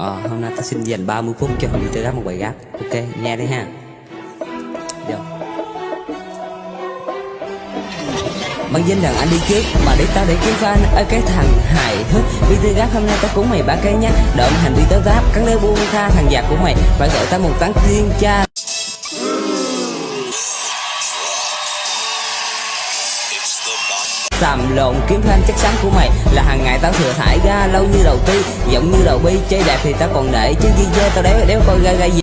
Ờ, hôm nay ta xin dành 30 phút cho hội chơi rap một bài gác, Ok, nghe đi ha. Vô. Bằng danh rằng anh đi trước Mà để tao để kiếm fan ở cái thằng hài hước Đi tới gác hôm nay tao cúng mày ba cái nhá. Đợi hành vi tới gác, Cắn đế buông tha thằng giặc của mày Phải gọi tao một tán thiên cha. Tầm lộn, kiếm thêm chắc chắn của mày. Là hàng ngày tao thừa thải ra, lâu như đầu ti. Giọng như đầu bi, chơi đẹp thì tao còn để. Chứ ghi dê tao đéo đéo coi ra ra gì.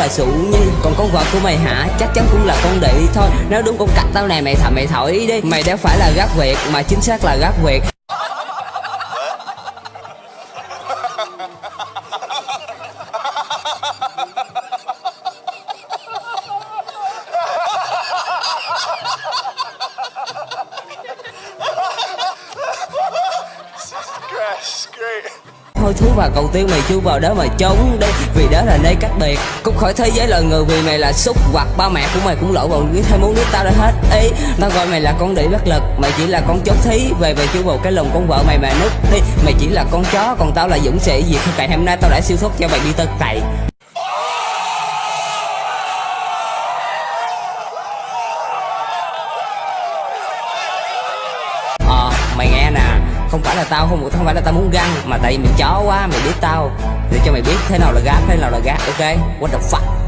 Là sụ nhi còn con vợ của mày hả? Chắc chắn cũng là con đĩ thôi. Nếu đúng con cắt tao này mày thầm mày thổi đi. Mày đéo phải là gác việt, mà chính xác là gác việt. Thôi thú và cầu tiêu mày chưa vào đó mà trốn. Đi vì đó là nơi cách biệt cút khỏi thế giới loài người vì mày là xúc hoặc ba mẹ của mày cũng lỗi vào cái thêm muốn nước tao đã hết. Ý, tao gọi mày là con đĩ bất lực. Mày chỉ là con chốt thí. Về về chưa vào cái lồng con vợ mày mà nứt đi mày chỉ là con chó, còn tao là dũng sĩ. Vì cày hôm nay tao đã siêu thoát cho mày đi tơ cày Không phải là tao không không phải là tao muốn găng Mà tại vì mày chó quá, mày biết tao Để cho mày biết thế nào là gác, thế nào là gác, ok? What the fuck